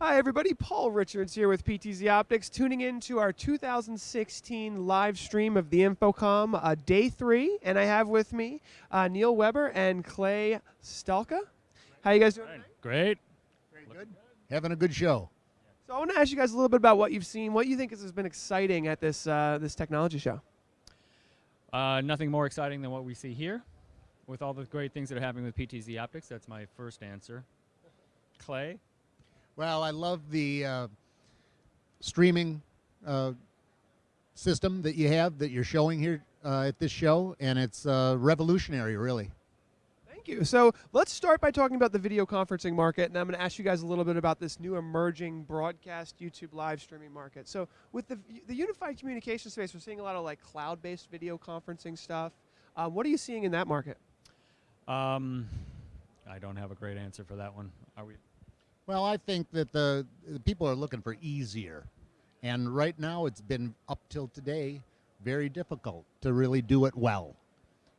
Hi, everybody. Paul Richards here with PTZ Optics, tuning in to our 2016 live stream of the InfoComm uh, Day 3. And I have with me uh, Neil Weber and Clay Stalka. How you guys doing? Great. Very good. Having a good show. So I want to ask you guys a little bit about what you've seen, what you think has been exciting at this, uh, this technology show. Uh, nothing more exciting than what we see here with all the great things that are happening with PTZ Optics. That's my first answer. Clay? Well, I love the uh, streaming uh, system that you have that you're showing here uh, at this show, and it's uh, revolutionary, really. Thank you. So let's start by talking about the video conferencing market, and I'm going to ask you guys a little bit about this new emerging broadcast YouTube live streaming market. So with the, the unified communication space, we're seeing a lot of like cloud-based video conferencing stuff. Uh, what are you seeing in that market? Um, I don't have a great answer for that one. Are we? Well, I think that the, the people are looking for easier. And right now, it's been up till today very difficult to really do it well.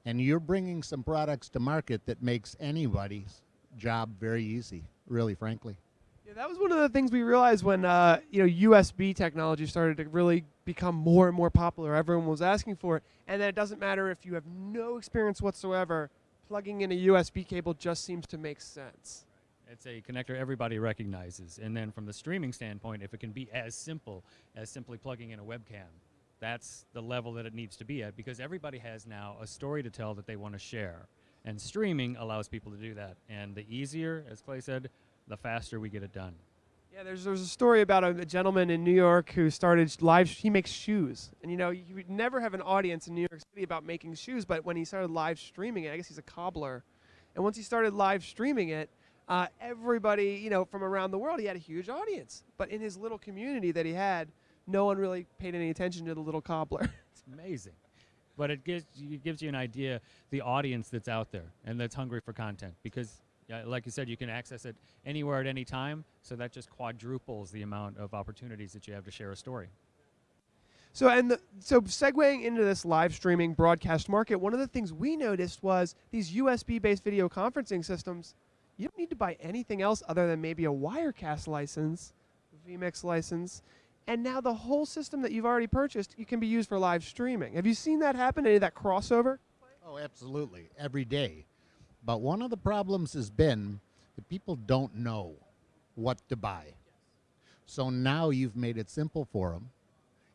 And you're bringing some products to market that makes anybody's job very easy, really, frankly. Yeah, that was one of the things we realized when uh, you know USB technology started to really become more and more popular. Everyone was asking for it, and then it doesn't matter if you have no experience whatsoever. Plugging in a USB cable just seems to make sense. It's a connector everybody recognizes. And then from the streaming standpoint, if it can be as simple as simply plugging in a webcam, that's the level that it needs to be at because everybody has now a story to tell that they want to share. And streaming allows people to do that. And the easier, as Clay said, the faster we get it done. Yeah, there's there's a story about a, a, gentleman in New York who started live. he makes shoes, and you know you would never have an audience in New York City about making shoes. But when he started live streaming it, I guess he's a cobbler, and once he started live streaming it, uh, everybody, you know, from around the world, he had a huge audience. But in his little community that he had, no one really paid any attention to the little cobbler. it's amazing. But it gives, it gives you an idea the audience that's out there and that's hungry for content because yeah, like you said, you can access it anywhere at any time, so that just quadruples the amount of opportunities that you have to share a story. So and the, so segueing into this live streaming broadcast market, one of the things we noticed was these USB-based video conferencing systems you don't need to buy anything else other than maybe a Wirecast license, vMix license, and now the whole system that you've already purchased, you can be used for live streaming. Have you seen that happen? Any of that crossover? Oh, absolutely, every day. But one of the problems has been that people don't know what to buy. So now you've made it simple for them,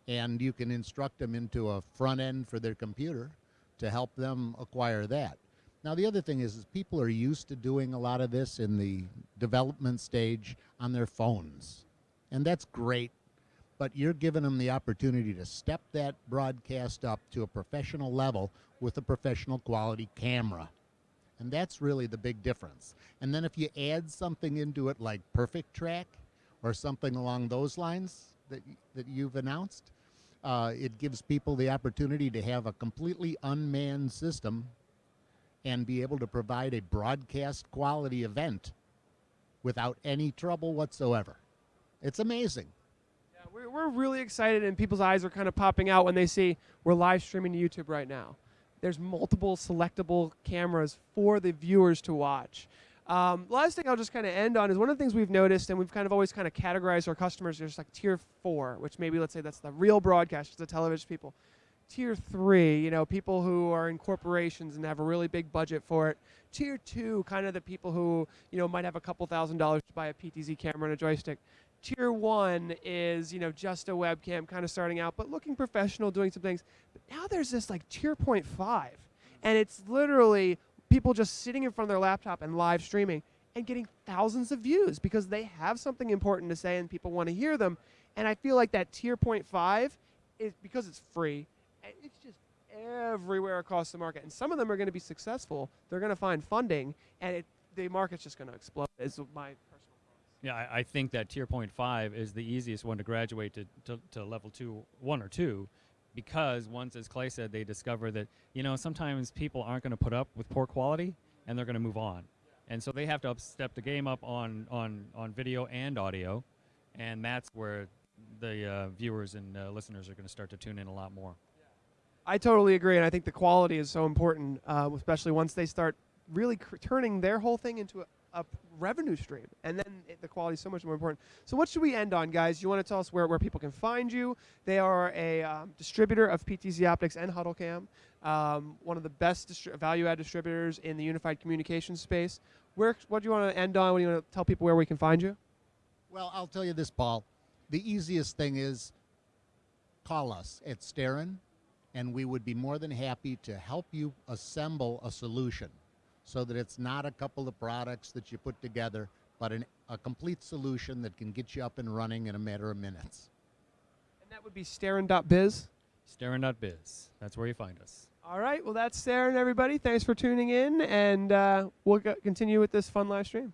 and you can instruct them into a front end for their computer to help them acquire that. Now, the other thing is, is people are used to doing a lot of this in the development stage on their phones. And that's great, but you're giving them the opportunity to step that broadcast up to a professional level with a professional quality camera. And that's really the big difference. And then if you add something into it like Perfect Track or something along those lines that, that you've announced, uh, it gives people the opportunity to have a completely unmanned system and be able to provide a broadcast quality event without any trouble whatsoever. It's amazing. Yeah, we're, we're really excited, and people's eyes are kind of popping out when they see we're live streaming to YouTube right now. There's multiple selectable cameras for the viewers to watch. Um, last thing I'll just kind of end on is one of the things we've noticed, and we've kind of always kind of categorized our customers as like tier four, which maybe let's say that's the real broadcasters, the television people tier three, you know, people who are in corporations and have a really big budget for it. Tier two, kind of the people who, you know, might have a couple thousand dollars to buy a PTZ camera and a joystick. Tier one is, you know, just a webcam kind of starting out, but looking professional, doing some things. But now there's this like tier point five, and it's literally people just sitting in front of their laptop and live streaming and getting thousands of views because they have something important to say and people want to hear them. And I feel like that tier point five is because it's free it's just everywhere across the market. And some of them are going to be successful. They're going to find funding, and it, the market's just going to explode. Is my personal thoughts. Yeah, I, I, think that tier point five is the easiest one to graduate to, to, to level two, one or two, because once, as Clay said, they discover that you know sometimes people aren't going to put up with poor quality, and they're going to move on. And so they have to step the game up on, on, on video and audio, and that's where the uh, viewers and uh, listeners are going to start to tune in a lot more. I totally agree, and I think the quality is so important, uh, especially once they start really turning their whole thing into a revenue stream, and then it, the quality is so much more important. So, what should we end on, guys? You want to tell us where, where people can find you? They are a um, distributor of PTZ Optics and HuddleCam, um, one of the best distri- value-add distributors in the unified communication space. Where, what do you want to end on? What do you want to tell people where we can find you? Well, I'll tell you this, Paul. The easiest thing is call us at Starin, and we would be more than happy to help you assemble a solution so that it's not a couple of products that you put together, but an, a complete solution that can get you up and running in a matter of minutes. And that would be Starin.biz. Staring.biz. That's where you find us. All right. Well, that's Starin, everybody. Thanks for tuning in, and uh, we'll continue with this fun live stream.